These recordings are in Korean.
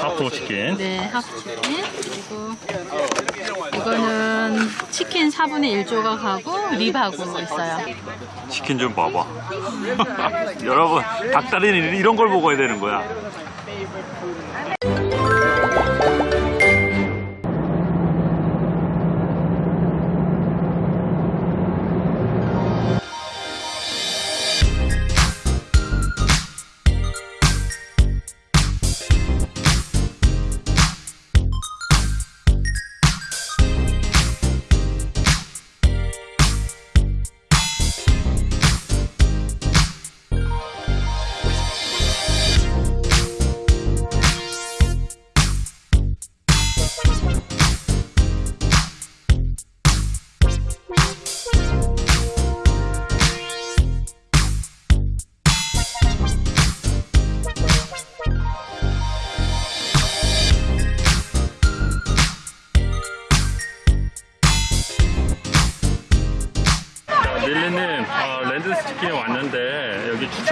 하프 치킨. 네, 하프 치킨. 그리고 이거는 치킨 4분의 1조각하고 립하고 있어요. 치킨 좀 봐봐. 여러분, 닭다리는 이런 걸 먹어야 되는 거야.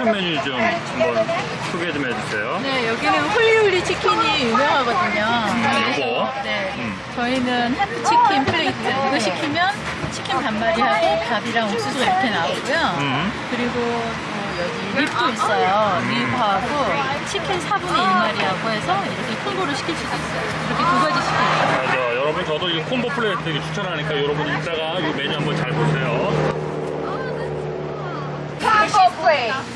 추천 메뉴 좀 한번 소개 좀 해주세요. 네, 여기는 huli huli 치킨이 유명하거든요. 이거? 네, 음. 저희는 half 치킨 plate. 이거 시키면 치킨 반마리하고 밥이랑 옥수수가 이렇게 나오고요. 음. 그리고 또 여기 rib도 있어요. rib하고 치킨 4분의 1마리하고 해서 이렇게 combo로 시킬 수도 있어요. 이렇게 두 가지 시켜요. 맞아. 여러분 저도 이 combo plate 되게 추천하니까 여러분 이따가 이 메뉴 한번 잘 보세요. plate. And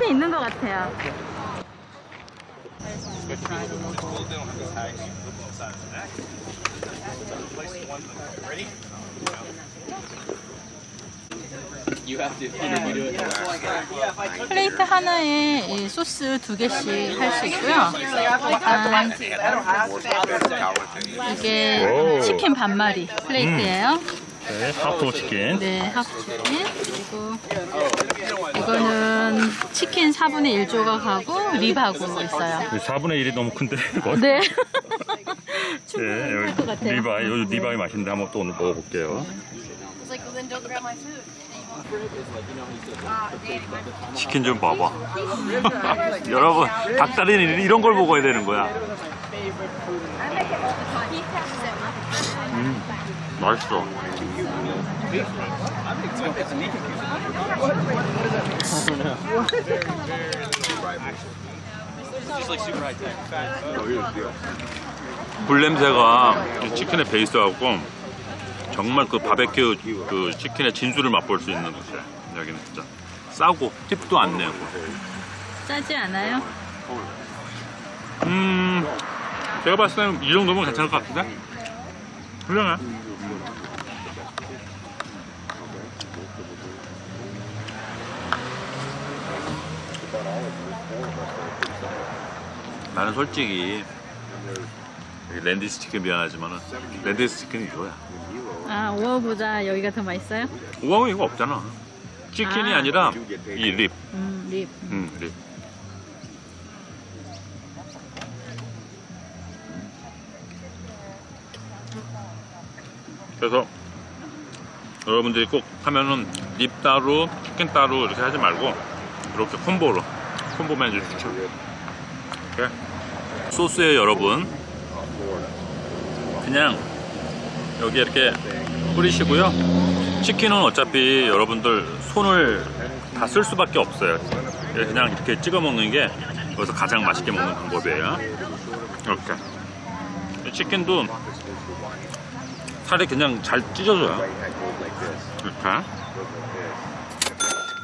끝에 있는 것 같아요. 플레이트 하나에 이 소스 두 개씩 할 수 있고요. 일단 이게 오. 치킨 반마리 플레이트예요. 네, 하프 치킨. 네, 하프 치킨. 그리고 이거는 치킨 4분의 1조각하고 rib하고 있어요. 4분의 1이 너무 큰데. 네. 네, 충분할 것 여기 같아요. rib이, 여기 rib이 맛있는데 한번 또 오늘 먹어볼게요. 치킨 좀 봐봐. 여러분, 닭다리는 이런 걸 먹어야 되는 거야. 음, 맛있어. 불 냄새가 이 치킨의 베이스하고 정말 그 바베큐 그 치킨의 진수를 맛볼 수 있는 곳이야. 여기는 진짜 싸고 팁도 안 내고. 짜지 않아요? 음, 제가 봤을 때는 이 정도면 괜찮을 것 같은데? 훌륭해. 나는 솔직히 여기 랜디스 치킨 미안하지만은 랜디스 치킨이 이거야. 아, 오어보다 여기가 더 맛있어요? 우왕은 이거 없잖아. 치킨이 아. 아. 니라이 rib. 음, rib. 음, rib. 그래서 여러분들이 꼭 하면은 rib 따로, 치킨 따로 이렇게 하지 말고 이렇게 combo로 combo 메뉴 추천. 이렇게 소스에 여러분 그냥 여기 이렇게 뿌리시고요. 치킨은 어차피 여러분들 손을 다 쓸 수밖에 없어요. 그냥 이렇게 찍어 먹는 게 여기서 가장 맛있게 먹는 방법이에요. 이렇게. 치킨도 살이 그냥 잘 찢어져요. 이렇게.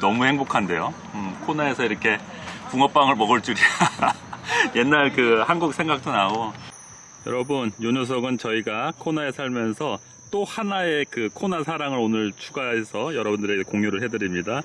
너무 행복한데요. 음, 코너에서 이렇게 붕어빵을 먹을 줄이야. 옛날 그 한국 생각도 나고. 여러분, 요 녀석은 저희가 코나에 살면서 또 하나의 그 코나 사랑을 오늘 추가해서 여러분들에게 공유를 해드립니다.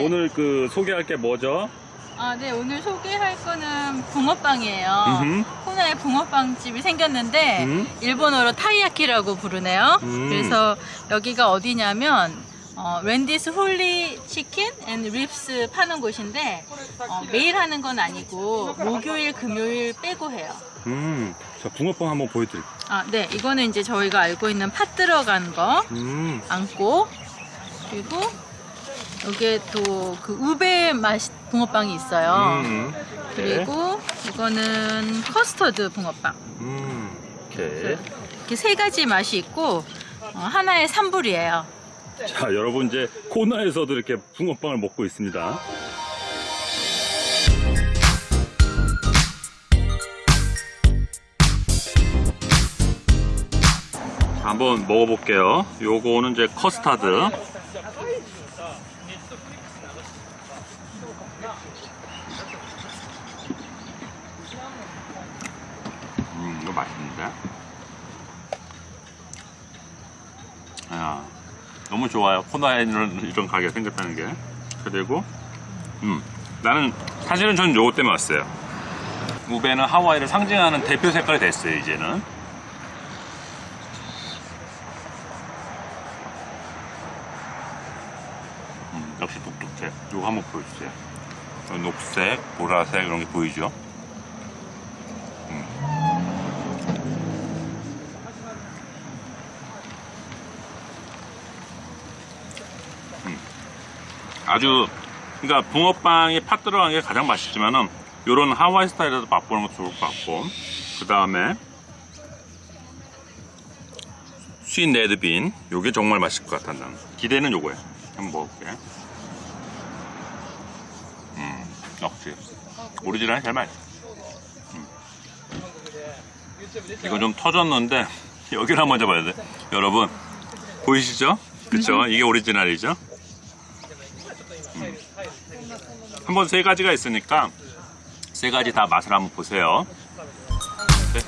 네. 오늘 그 소개할 게 뭐죠? 아, 네, 오늘 소개할 거는 붕어빵이에요. 음흠. 코나에 붕어빵 집이 생겼는데 음. 일본어로 타이야키라고 부르네요. 음. 그래서 여기가 어디냐면 어, Randy's Huli Chicken and Ribs 파는 곳인데 어, 매일 하는 건 아니고 목요일, 금요일 빼고 해요. 음, 자, 붕어빵 한번 보여드릴게요. 아, 네, 이거는 이제 저희가 알고 있는 팥 들어간 거 음, 앙꼬 그리고 여기에 또 그 우베 맛 붕어빵이 있어요. 음, 그리고 이거는 커스터드 붕어빵. 음, 오케이. 이렇게 세 가지 맛이 있고 어, 하나에 3불이에요. 자, 여러분 이제 코나에서도 이렇게 붕어빵을 먹고 있습니다. 자, 한번 먹어볼게요. 요거는 이제 커스타드. 음, 이거 맛있는데? 야, 너무 좋아요. 코나에 이런, 이런 가게가 생겼다는 게. 그리고, 음, 나는, 사실은 저는 요거 때문에 왔어요. 우베는 하와이를 상징하는 대표 색깔이 됐어요, 이제는. 음, 역시 똑똑해. 요거 한번 보여주세요. 어, 녹색, 보라색, 이런 게 보이죠? 아주 그러니까 붕어빵이 팥 들어간 게 가장 맛있지만은 요런 하와이 스타일에도 맛보는 것도 좋을 것 같고 그 다음에 sweet red bean 요게 정말 맛있을 것 같아 나는 기대는 요거야 한번 먹어볼게 음 역시 오리지널이 제일 맛있어 음. 이거 좀 터졌는데 여기를 한번 잡아야 돼 여러분 보이시죠? 그쵸? 이게 오리지널이죠? 한번 세 가지가 있으니까 세 가지 다 맛을 한번 보세요. 네.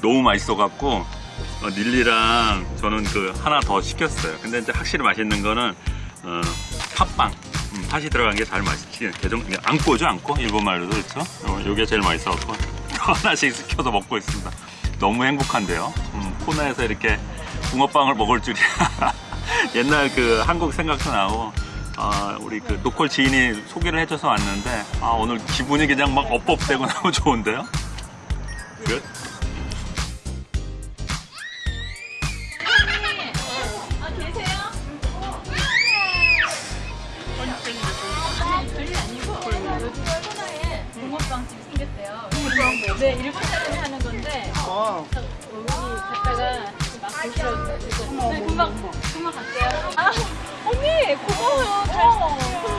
너무 맛있어 갖고 어, 닐리랑 저는 그 하나 더 시켰어요. 근데 이제 확실히 맛있는 거는 어, 팥빵. 음, 팥이 들어간 게 잘 맛있지. 개정 안꼬죠, 안꼬. 일본 말로도 그렇죠. 어, 요게 제일 맛있어 갖고 하나씩 시켜서 먹고 있습니다. 너무 행복한데요. 음, 코나에서 이렇게 붕어빵을 먹을 줄이야. 옛날 그 한국 생각도 나고 아, 우리 그 로컬 지인이 소개를 해줘서 왔는데 아, 오늘 기분이 그냥 막 업업되고 너무 좋은데요. 끝. 별일 아니고 붕어빵집 생겼대요. 네, 일본 사람이 하는 건데 여기 갔다가 막 드시러 네, 금방 금방 갈게요. 아, 언니 고마워요. 잘,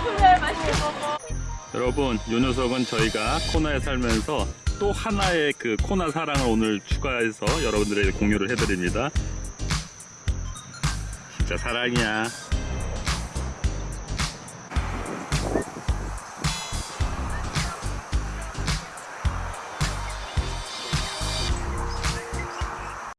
정말 맛있게 먹어. 여러분, 요 녀석은 저희가 코나에 살면서 또 하나의 그 코나 사랑을 오늘 추가해서 여러분들에게 공유를 해드립니다. 진짜 사랑이야.